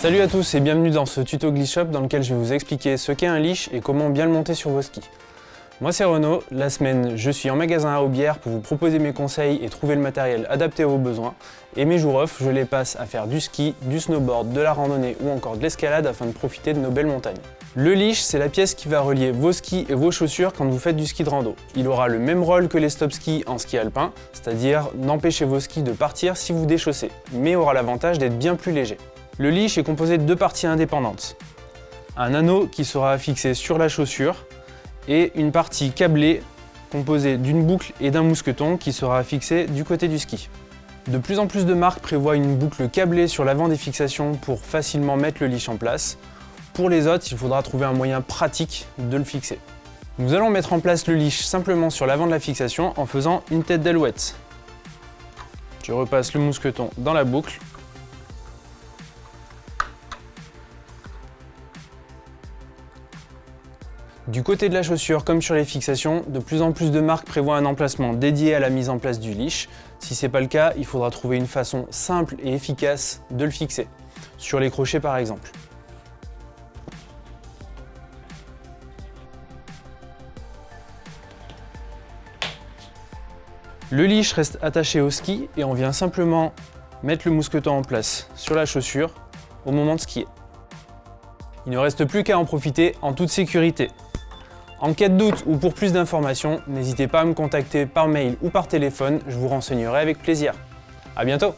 Salut à tous et bienvenue dans ce tuto Glitch Shop dans lequel je vais vous expliquer ce qu'est un leash et comment bien le monter sur vos skis. Moi c'est Renaud, la semaine je suis en magasin à Aubière pour vous proposer mes conseils et trouver le matériel adapté à vos besoins. Et mes jours off, je les passe à faire du ski, du snowboard, de la randonnée ou encore de l'escalade afin de profiter de nos belles montagnes. Le leash, c'est la pièce qui va relier vos skis et vos chaussures quand vous faites du ski de rando. Il aura le même rôle que les stop skis en ski alpin, c'est-à-dire d'empêcher vos skis de partir si vous déchaussez, mais aura l'avantage d'être bien plus léger. Le leash est composé de deux parties indépendantes. Un anneau qui sera fixé sur la chaussure et une partie câblée composée d'une boucle et d'un mousqueton qui sera fixé du côté du ski. De plus en plus de marques prévoient une boucle câblée sur l'avant des fixations pour facilement mettre le leash en place. Pour les autres, il faudra trouver un moyen pratique de le fixer. Nous allons mettre en place le leash simplement sur l'avant de la fixation en faisant une tête d'alouette. Je repasse le mousqueton dans la boucle Du côté de la chaussure, comme sur les fixations, de plus en plus de marques prévoient un emplacement dédié à la mise en place du leash. Si ce n'est pas le cas, il faudra trouver une façon simple et efficace de le fixer, sur les crochets par exemple. Le leash reste attaché au ski et on vient simplement mettre le mousqueton en place sur la chaussure au moment de skier. Il ne reste plus qu'à en profiter en toute sécurité. En cas de doute ou pour plus d'informations, n'hésitez pas à me contacter par mail ou par téléphone, je vous renseignerai avec plaisir. A bientôt